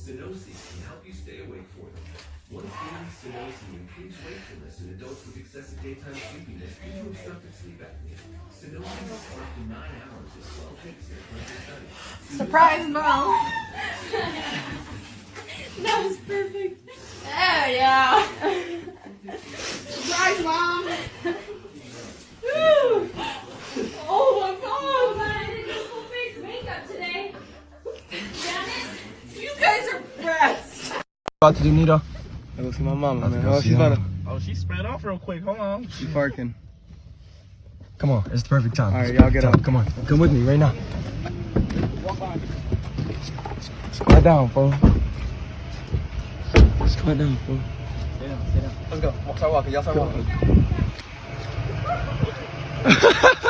Sunosi can help you stay awake for them. Once daily Sunosi improves wakefulness in adults with excessive daytime sleepiness due to obstructive sleep apnea. Sunosi will for up to nine hours with 12 weeks in a clinical study. Surprise, mom. that was perfect. Oh yeah. Surprise, mom. Woo. Oh my god. I didn't do full face makeup today. Damn it. You guys are brats. About to do Nito. I go see my mama, man. Oh, she's about to. Oh, she spread off real quick. Hold on. She parking. Come on, it's the perfect time. All right, y'all get time. up. Come on, come with me right now. Squat down, fool. Squat down, fool. Let's go. Walk, start walking. Y'all start walking.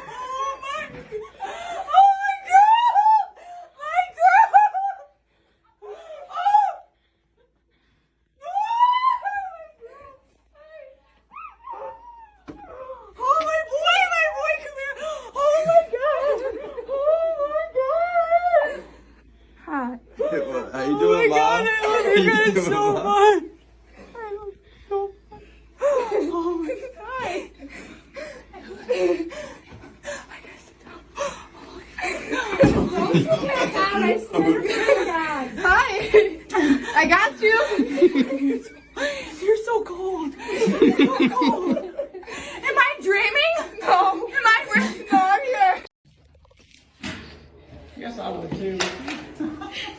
Hi. I got you. You're so cold. You're so cold. Am I dreaming? No. Am I dreaming? No, I'm here. Yes, I would too.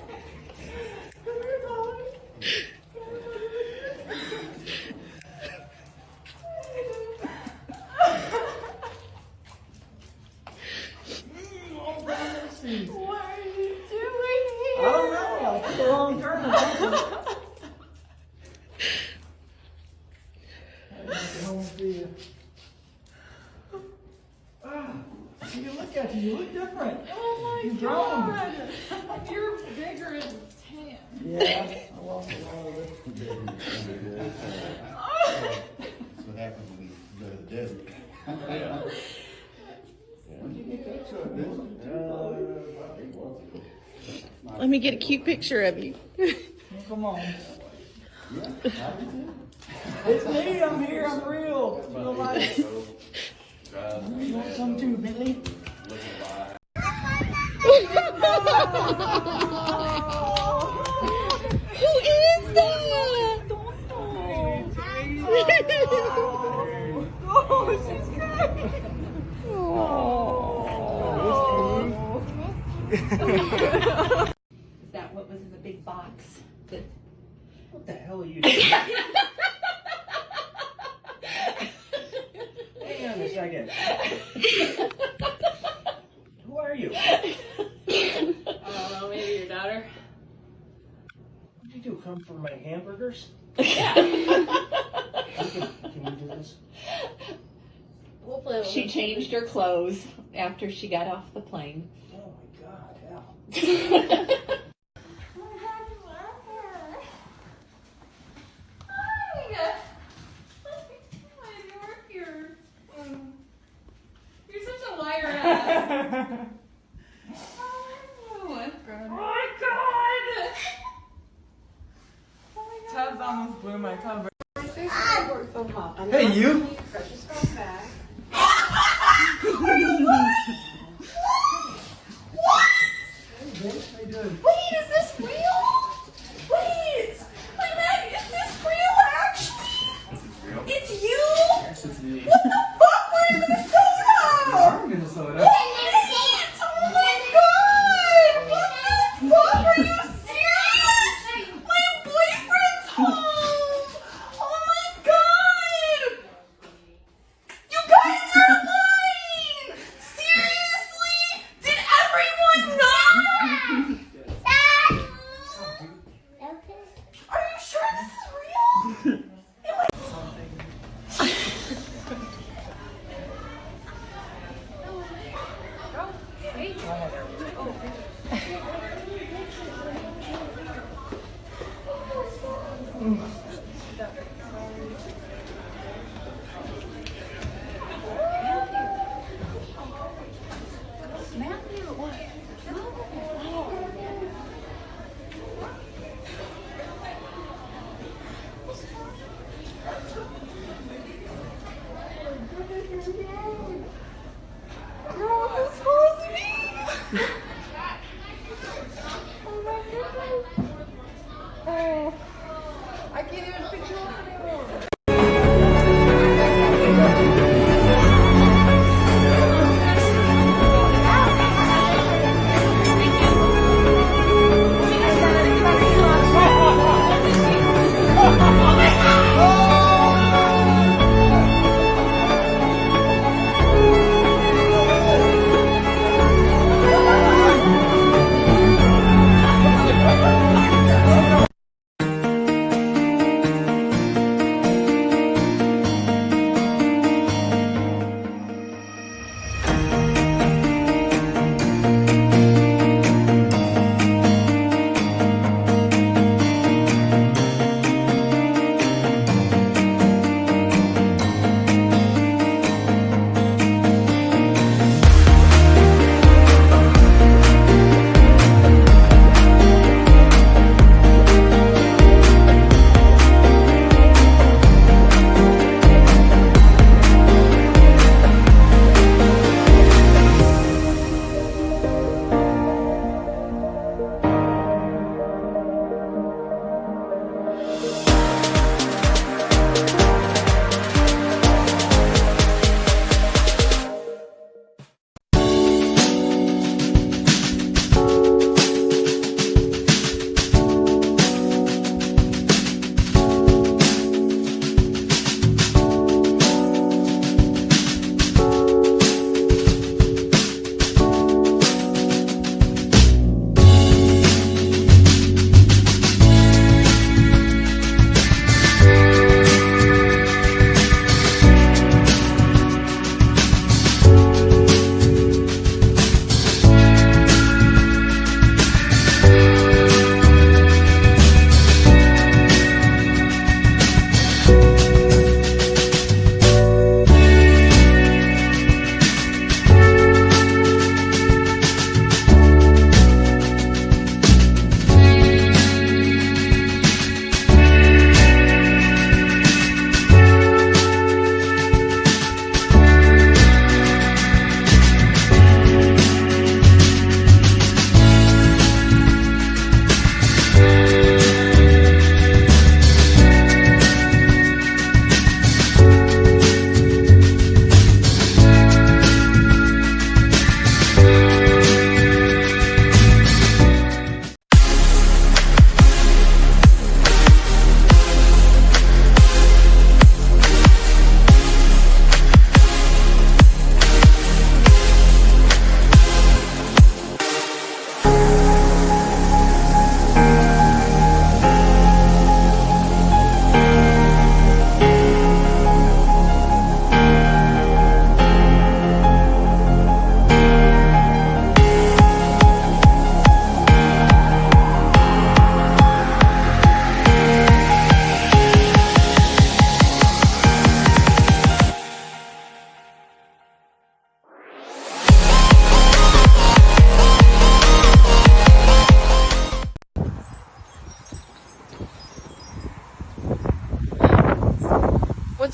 What are you doing I here? don't know. I took a wrong turn. or something. I just get home and see you. Ah, you look at you. You look different. Oh my You've grown. god. You're bigger and tan. Yeah, I lost a lot of it. That's what happens when you go to the desert. When did you get that truck? Uh, about eight months ago. Let me get a cute picture of you. Come on. It's me. I'm here. I'm real. Feel like. You want some too, Billy? Who is that? oh, she's crying. Is that what was in the big box? That What the hell are you doing? Hang on a second. Who are you? I don't know, maybe your daughter. What did you do? Come for my hamburgers? Can, can you do this? Hopefully it'll she changed her clothes after she got off the plane. Oh my god, hell. You're such a liar ass. Oh my god. my god! Tubbs almost blew my cover. Hey, you.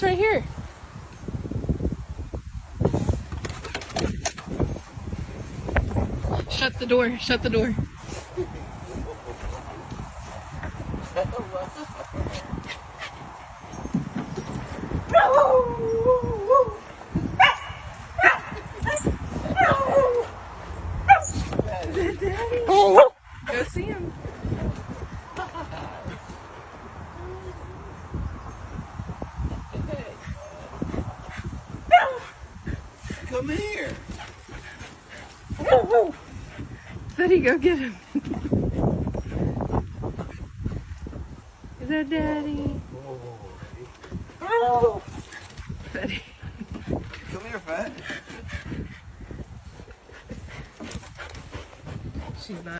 What's right here? Shut the door. Shut the door. Come here. Woo Sonny, go get him. Is that daddy? Oh. Sonny. Come here, Fat. She's not.